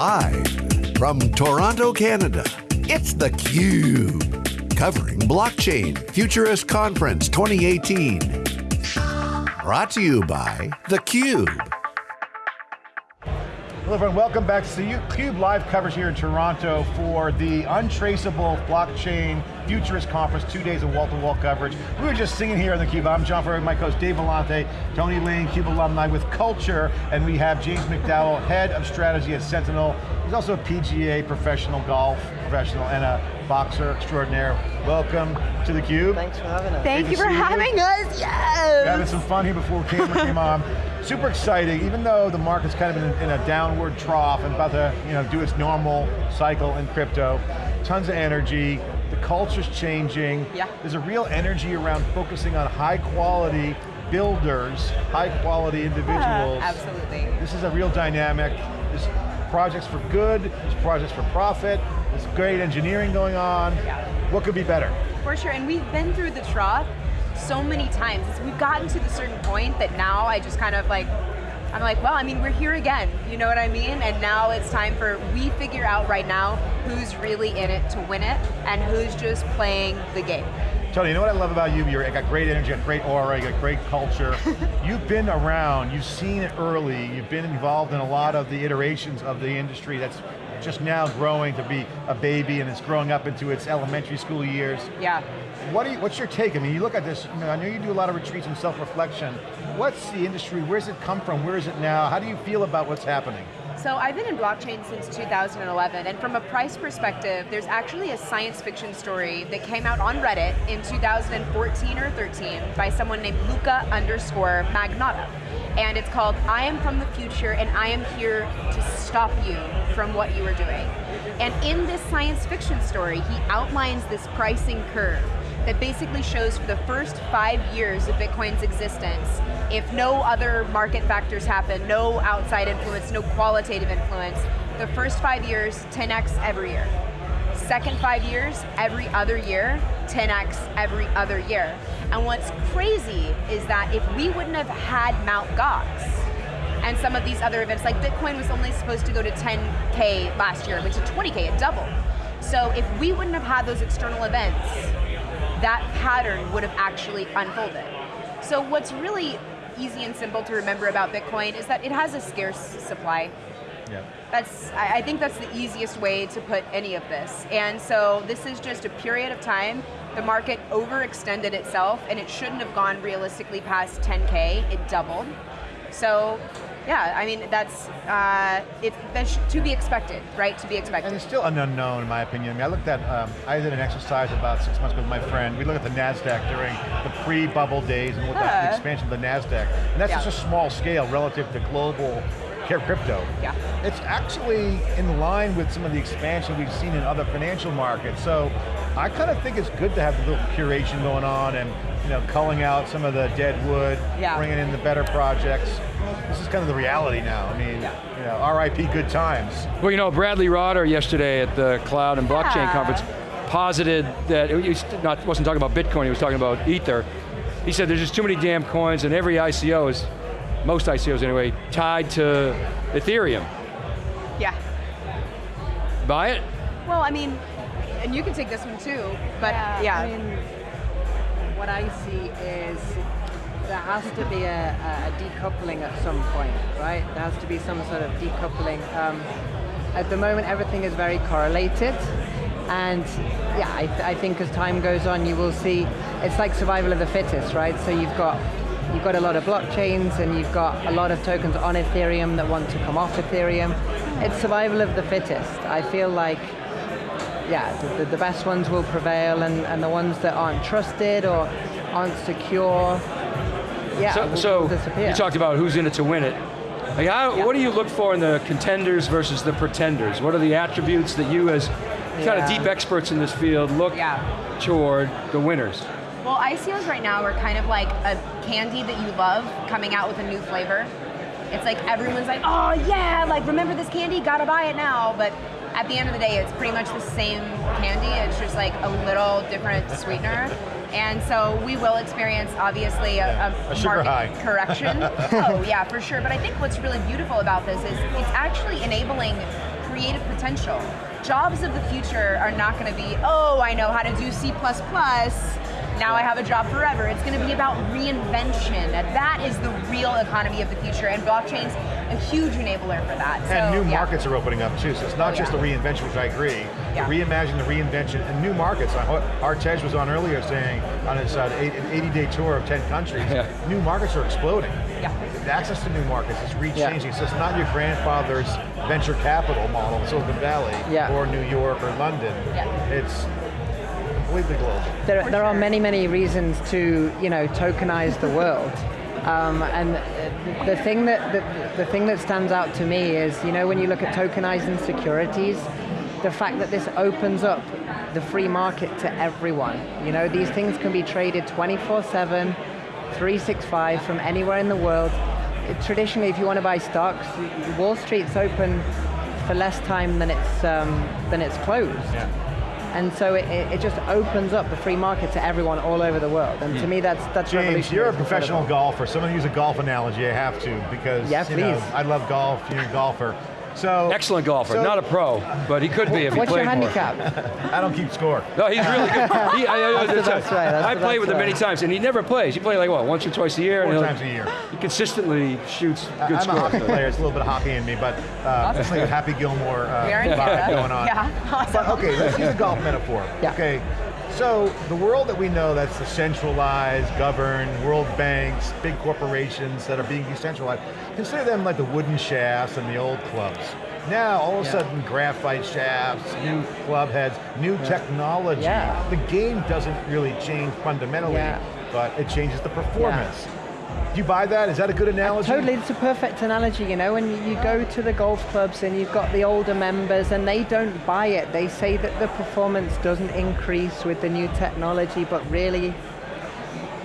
Live from Toronto, Canada, it's theCUBE. Covering Blockchain Futurist Conference 2018. Brought to you by theCUBE. Hello everyone, welcome back to the CUBE live coverage here in Toronto for the Untraceable Blockchain Futurist Conference, two days of wall-to-wall -wall coverage. We were just singing here on theCUBE. I'm John Furrier, my co-host Dave Vellante, Tony Lane, CUBE alumni with Culture, and we have James McDowell, Head of Strategy at Sentinel. He's also a PGA professional golf professional and a boxer extraordinaire. Welcome to theCUBE. Thanks for having us. Thank you for having you. us, yes! We're having some fun here before camera came on. Super exciting, even though the market's kind of in a, in a downward trough and about to you know, do its normal cycle in crypto. Tons of energy, the culture's changing. Yeah. There's a real energy around focusing on high quality builders, high quality individuals. Yeah, absolutely. This is a real dynamic. There's projects for good, there's projects for profit, there's great engineering going on. Yeah. What could be better? For sure, and we've been through the trough so many times. We've gotten to the certain point that now I just kind of like, I'm like, well, I mean, we're here again, you know what I mean? And now it's time for, we figure out right now who's really in it to win it, and who's just playing the game. Tony, you know what I love about you? You've got great energy, you got great aura, you got great culture. you've been around, you've seen it early, you've been involved in a lot of the iterations of the industry that's just now growing to be a baby and it's growing up into its elementary school years. Yeah. What you, what's your take? I mean, you look at this, you know, I know you do a lot of retreats and self-reflection. What's the industry, where's it come from, where is it now? How do you feel about what's happening? So I've been in blockchain since 2011, and from a price perspective, there's actually a science fiction story that came out on Reddit in 2014 or 13 by someone named Luka underscore Magnotta. And it's called, I am from the future and I am here to stop you from what you are doing. And in this science fiction story, he outlines this pricing curve that basically shows for the first five years of Bitcoin's existence, if no other market factors happen, no outside influence, no qualitative influence, the first five years, 10x every year. Second five years, every other year, 10x every other year. And what's crazy is that if we wouldn't have had Mount Gox, and some of these other events, like Bitcoin was only supposed to go to 10K last year, but to 20K, it doubled. So if we wouldn't have had those external events, that pattern would have actually unfolded. So what's really easy and simple to remember about Bitcoin is that it has a scarce supply. Yeah. That's, I think that's the easiest way to put any of this. And so this is just a period of time, the market overextended itself and it shouldn't have gone realistically past 10K, it doubled. So yeah, I mean, that's, uh, it, that's to be expected, right? To be expected. And it's still an unknown, in my opinion. I mean, I looked at, um, I did an exercise about six months ago with my friend. We looked at the NASDAQ during the pre-bubble days and looked at the expansion of the NASDAQ. And that's yeah. just a small scale relative to global crypto. Yeah. It's actually in line with some of the expansion we've seen in other financial markets. So I kind of think it's good to have a little curation going on and you know, culling out some of the dead wood, yeah. bringing in the better projects. This is kind of the reality now. I mean, yeah. you know, RIP good times. Well, you know, Bradley Rotter yesterday at the Cloud and Blockchain yeah. Conference posited that, he not, wasn't talking about Bitcoin, he was talking about Ether. He said there's just too many damn coins and every ICO is most ICOs anyway, tied to Ethereum. Yeah. Buy it? Well, I mean, and you can take this one too, but yeah. yeah. I mean, what I see is there has to be a, a, decoupling at some point, right? There has to be some sort of decoupling. Um, at the moment, everything is very correlated. And yeah, I, th I think as time goes on, you will see, it's like survival of the fittest, right? So you've got You've got a lot of blockchains and you've got a lot of tokens on Ethereum that want to come off Ethereum. It's survival of the fittest. I feel like, yeah, the, the best ones will prevail and, and the ones that aren't trusted or aren't secure, yeah, so, will, so will disappear. you talked about who's in it to win it. Like how, yeah. What do you look for in the contenders versus the pretenders? What are the attributes that you as kind yeah. of deep experts in this field look yeah. toward the winners? Well, ICOs right now are kind of like a candy that you love coming out with a new flavor. It's like everyone's like, oh yeah, like remember this candy, gotta buy it now. But at the end of the day, it's pretty much the same candy, it's just like a little different sweetener. And so we will experience, obviously, a, a, a market high. correction. oh yeah, for sure. But I think what's really beautiful about this is it's actually enabling creative potential. Jobs of the future are not going to be, oh, I know how to do C++, now I have a job forever. It's going to be about reinvention. That is the real economy of the future, and blockchain's a huge enabler for that. And so, new yeah. markets are opening up too, so it's not Oh, just yeah. the reinvention, which I agree. Yeah. Reimagine the reinvention and new markets. Artej was on earlier saying on his uh, 80-day tour of 10 countries, Yeah. new markets are exploding. Yeah. The access to new markets is Yeah. re-changing, so it's not your grandfather's venture capital model in Silicon Valley Yeah. or New York or London. Yeah. It's completely global. There, there are many, many reasons to, you know, tokenize the world. Um, and the thing that the, the thing that stands out to me is, you know, when you look at tokenizing securities, the fact that this opens up the free market to everyone. You know, these things can be traded 24/7, 365 from anywhere in the world. Traditionally, if you want to buy stocks, Wall Street's open for less time than it's um, than it's closed. Yeah. And so it, it it just opens up the free market to everyone all over the world. And to hmm. me, that's that's James, revolutionary. you're a professional incredible. golfer. Someone use a golf analogy, I have to, because Yeah, you know. I love golf, you're a golfer. So Excellent golfer, so- not a pro, but he could be if he played more. What's your played more. handicap? I don't keep score. No, he's really good. He, I, I, That's the best way, that's I the played best with him way. many times, and he never plays. He plays like what, once or twice a year? Four he'll- times a year. He consistently shoots good I'm a scores. hockey player, it's a little bit of hockey in me, but uh, it's like a Happy Gilmore uh, We are in vibe going on. Yeah, awesome. But okay, let's use a golf metaphor. Yeah. Okay, so the world that we know that's the centralized, governed, world banks, big corporations that are being decentralized, consider them like the wooden shafts and the old clubs. Now, all of a Yeah. sudden, graphite shafts, new club heads, new technology. Yeah. The game doesn't really change fundamentally, Yeah. but it changes the performance. Do you buy that? Is that a good analogy? Totally, it's a perfect analogy, you know, when you go to the golf clubs and you've got the older members and they don't buy it. They say that the performance doesn't increase with the new technology, but really,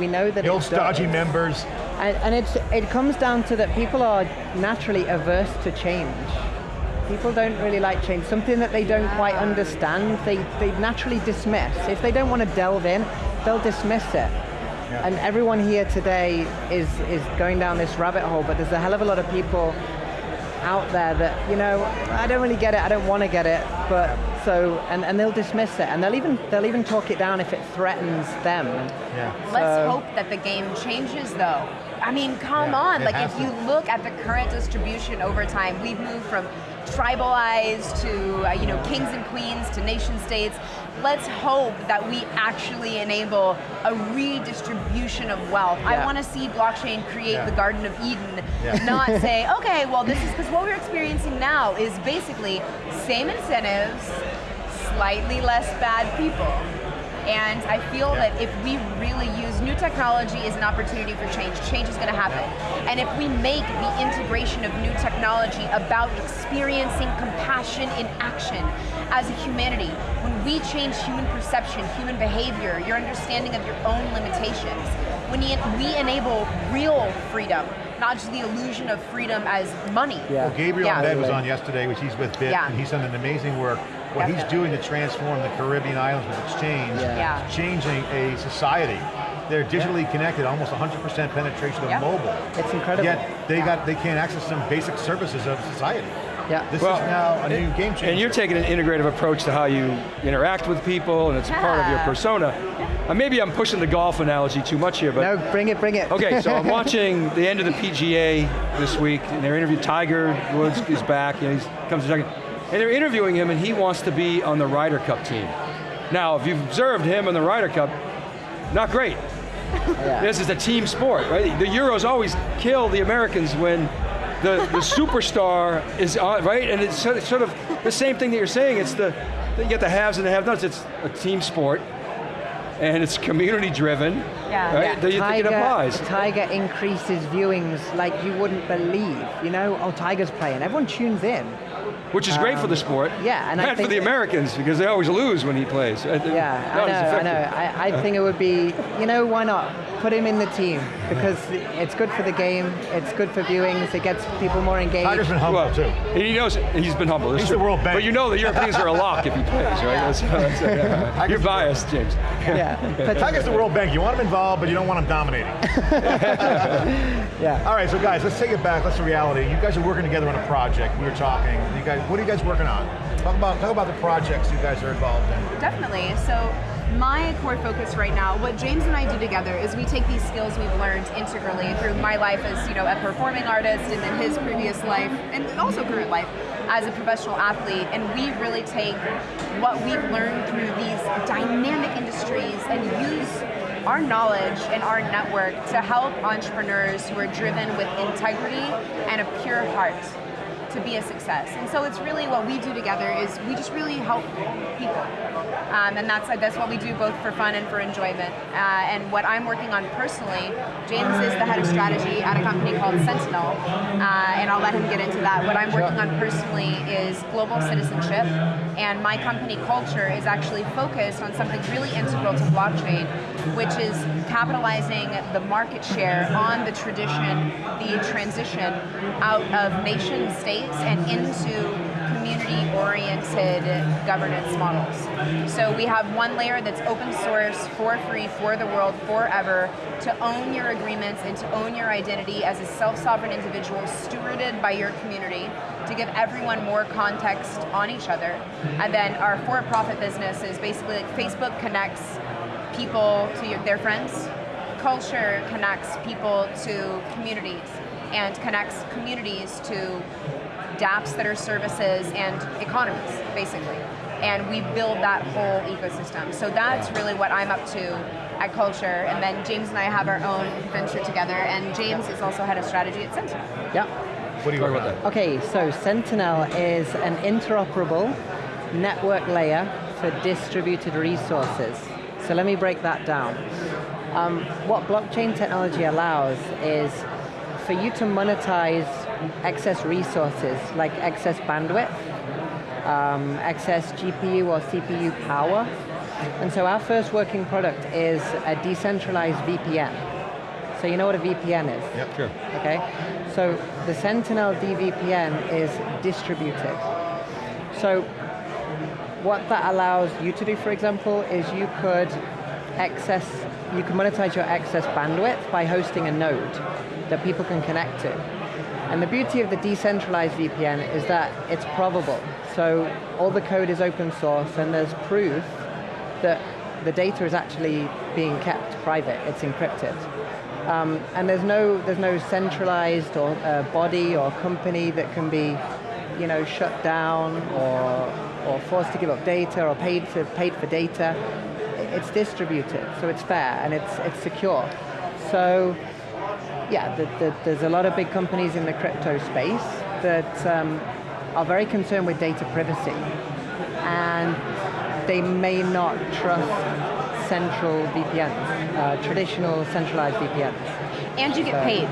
we know that The old it stodgy does. members. And, and it's, it comes down to that people are naturally averse to change. People don't really like change. Something that they don't quite understand, they, they naturally dismiss. If they don't want to delve in, they'll dismiss it. And everyone here today is, is going down this rabbit hole, but there's a hell of a lot of people out there that, you know, I don't really get it, I don't want to get it, but so, and, and they'll dismiss it, and they'll even, they'll even talk it down if it threatens them. Yeah. Let's hope that the game changes though. I mean, come Yeah, on, like if to. you look at the current distribution over time, we've moved from tribalized to, uh, you know, kings and queens to nation states. Let's hope that we actually enable a redistribution of wealth. I want to see blockchain create Yeah. the Garden of Eden, Yeah. not say, okay, well this is, because what we're experiencing now is basically same incentives, slightly less bad people. And I feel that if we really use new technology as an opportunity for change, change is going to happen. And if we make the integration of new technology about experiencing compassion in action as a humanity, when we change human perception, human behavior, your understanding of your own limitations, when we we enable real freedom, not just the illusion of freedom as money. Yeah. Well, Gabriel Yeah. Abed was on yesterday, which he's with Bitt, Yeah. and he's done an amazing work. What he's doing to transform the Caribbean islands with exchange, Yeah. Yeah. changing a society. They're digitally connected, almost 100% penetration of Yeah. mobile. It's incredible. Yet they Yeah. got they can't access some basic services of society. Yeah. This Well, is now a new game changer. And you're taking an integrative approach to how you interact with people, and it's a part of your persona. Uh, maybe I'm pushing the golf analogy too much here, but No, bring it, bring it. Okay, so I'm watching the end of the PGA this week, and they're interviewing Tiger Woods is back, you know, he's comes to Tiger, and they're interviewing him, and he wants to be on the Ryder Cup team. Now, if you've observed him in the Ryder Cup, not great. Yeah. This is a team sport, right? The Euros always kill the Americans when the, the superstar is on, right? And it's sort of, sort of the same thing that you're saying. It's the, you get the haves and the have-nots. It's a team sport, and it's community driven, Yeah. right? Yeah. Do you think it applies? Tiger increases viewings like you wouldn't believe. You know, oh, Tiger's playing. Everyone tunes in. Which is great for the sport. yeah, and I Not for the Americans, because they always lose when he plays. Uh, Yeah, I know, I know. I, I think it would be, you know, why not? Put him in the team because it's good for the game, it's good for viewings, it gets people more engaged. Tiger's been humble Well, too. he knows he's been humble. that's He's true. the world bank. But you know the Europeans are a lock if he plays, right? That's, that's, uh, you're biased, James. Yeah. Talk us the World Bank. You want them involved, but you don't want them dominating. yeah. All right, so guys, let's take it back. Let's the reality. You guys are working together on a project. We were talking. You guys, what are you guys working on? Talk about talk about the projects you guys are involved in. Definitely. So my core focus right now, what James and I do together is we take these skills we've learned integrally through my life as you know a performing artist and then his previous life and also current life as a professional athlete. And we really take what we've learned through these dynamic industries and use our knowledge and our network to help entrepreneurs who are driven with integrity and a pure heart to be a success. And so it's really what we do together is we just really help people. Um, and that's that's what we do both for fun and for enjoyment. Uh, and what I'm working on personally, James is the head of strategy at a company called Sentinel, uh, and I'll let him get into that. What I'm working on personally is global citizenship, and my company culture is actually focused on something really integral to blockchain, which is capitalizing the market share on the tradition, the transition out of nation states and into community-oriented governance models. So we have one layer that's open source, for free, for the world, forever, to own your agreements and to own your identity as a self-sovereign individual stewarded by your community, to give everyone more context on each other. And then our for-profit business is basically like Facebook connects people to your, their friends, culture connects people to communities, and connects communities to dApps that are services and economies, basically. And we build that whole ecosystem. So that's really what I'm up to at Culture. And then James and I have our own venture together. And James is also head of strategy at Sentinel. Yeah. What are you Talk work about on? that. Okay, so Sentinel is an interoperable network layer for distributed resources. So let me break that down. Um, what blockchain technology allows is for you to monetize excess resources, like excess bandwidth, um, excess GPU or CPU power. And so our first working product is a decentralized VPN. So you know what a VPN is? Yep. Sure. Okay, so the Sentinel DVPN is distributed. So what that allows you to do, for example, is you could access, you can monetize your excess bandwidth by hosting a node that people can connect to. And the beauty of the decentralized VPN is that it's probable. So all the code is open source and there's proof that the data is actually being kept private, it's encrypted. Um, and there's no, there's no centralized or uh, body or company that can be you know, shut down or, or forced to give up data or paid, to, paid for data. It's distributed, so it's fair and it's, it's secure. So yeah, the, the, there's a lot of big companies in the crypto space that um, are very concerned with data privacy. And they may not trust central VPNs, uh, traditional centralized VPNs. And you get So- paid.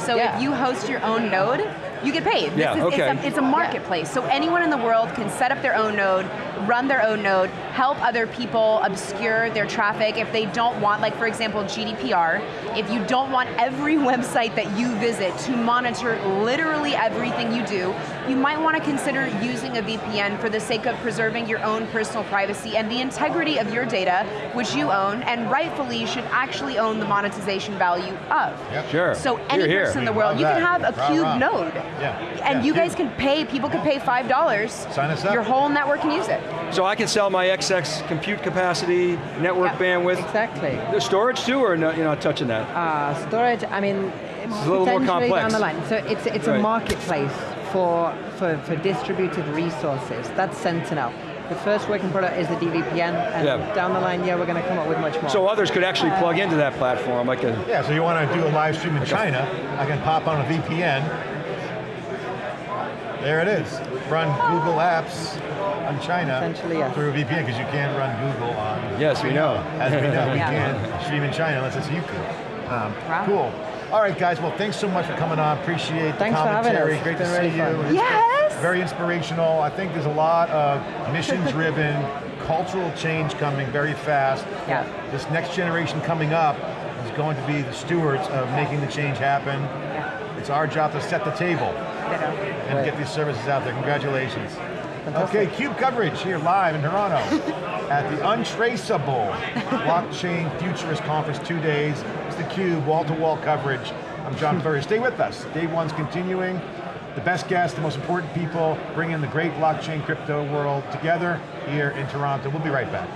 So Yeah. if you host your own node, you get paid. This Yeah, is- okay. It's a, it's a marketplace. So anyone in the world can set up their own node, run their own node, help other people obscure their traffic if they don't want, like for example, GDPR, if you don't want every website that you visit to monitor literally everything you do, you might want to consider using a VPN for the sake of preserving your own personal privacy and the integrity of your data, which you own, and rightfully should actually own the monetization value of. Yep. Sure. So any You're here. person in the world, you can have a cube node. Yeah. And Yeah, you guys can pay, people can pay $5. Sign us up. Your whole network can use it. So I can sell my XX compute capacity, network Yeah. bandwidth. Exactly. The storage too, or no, you're not touching that? Uh, storage, I mean, it's a little more complex. down the line. So it's, it's Right. a marketplace for, for, for distributed resources. That's Sentinel. The first working product is the DVPN, and Yeah. down the line, yeah, we're going to come up with much more. So others could actually plug into that platform, like a, Yeah, so you want to do a live stream in China, I can pop on a VPN. There it is. Run Google Apps on China Essentially, yes. through a VPN because you can't run Google on. Yes, we know. As we know, we Yeah. can't stream in China unless it's YouTube. Um, Wow. Cool. All right, guys. Well, thanks so much for coming on. Appreciate the Thanks for commentary. us. Great It's to been see really you. fun. Yes! Very inspirational. I think there's a lot of mission-driven, cultural change coming very fast. Yeah. This next generation coming up is going to be the stewards of making the change happen. It's our job to set the table and Right. get these services out there. Congratulations. Okay, CUBE coverage here live in Toronto at the Untraceable Blockchain Futurist Conference, two days. It's the CUBE, wall-to-wall coverage. I'm John Furrier, stay with us. Day one's continuing. The best guests, the most important people, bringing the great blockchain crypto world together here in Toronto. We'll be right back.